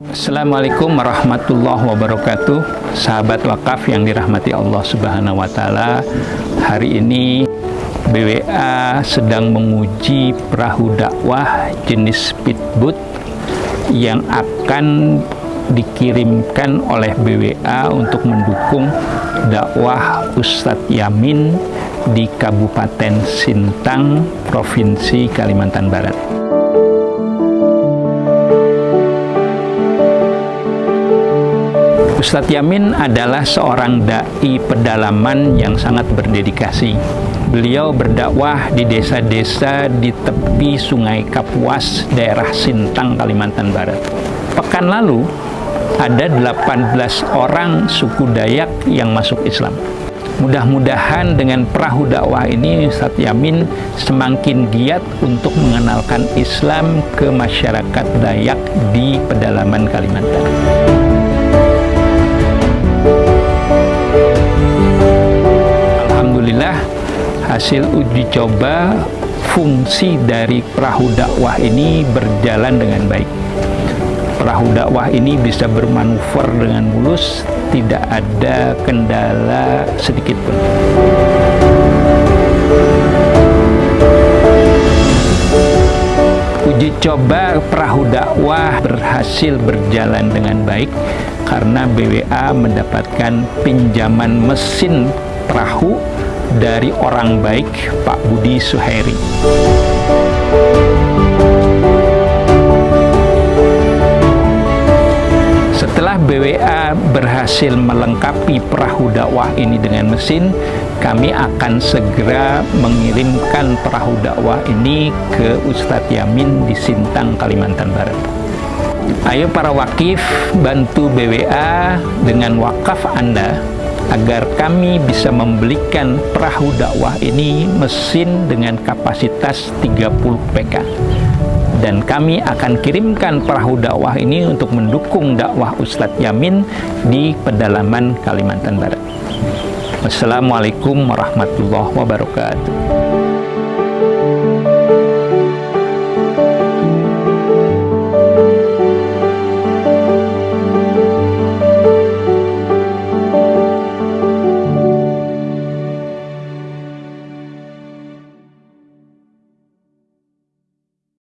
Assalamualaikum warahmatullahi wabarakatuh Sahabat wakaf yang dirahmati Allah subhanahu wa ta'ala Hari ini BWA sedang menguji perahu dakwah jenis speedboat Yang akan dikirimkan oleh BWA untuk mendukung dakwah Ustadz Yamin di Kabupaten Sintang, Provinsi Kalimantan Barat. Ustadz Yamin adalah seorang dai pedalaman yang sangat berdedikasi. Beliau berdakwah di desa-desa di tepi Sungai Kapuas, daerah Sintang, Kalimantan Barat. Pekan lalu, ada 18 orang suku Dayak yang masuk Islam. Mudah-mudahan dengan perahu dakwah ini Ustadz Yamin semakin giat untuk mengenalkan Islam ke masyarakat Dayak di pedalaman Kalimantan. Hasil uji coba fungsi dari perahu dakwah ini berjalan dengan baik. Perahu dakwah ini bisa bermanuver dengan mulus, tidak ada kendala sedikit pun. Uji coba perahu dakwah berhasil berjalan dengan baik karena BWA mendapatkan pinjaman mesin perahu dari orang baik Pak Budi Suhairi. Setelah BWA berhasil melengkapi perahu dakwah ini dengan mesin, kami akan segera mengirimkan perahu dakwah ini ke Ustadz Yamin di Sintang, Kalimantan Barat. Ayo para wakif bantu BWA dengan wakaf Anda agar kami bisa membelikan perahu dakwah ini mesin dengan kapasitas 30 PK dan kami akan kirimkan perahu dakwah ini untuk mendukung dakwah Ustadz Yamin di pedalaman Kalimantan Barat. Wassalamualaikum warahmatullahi wabarakatuh.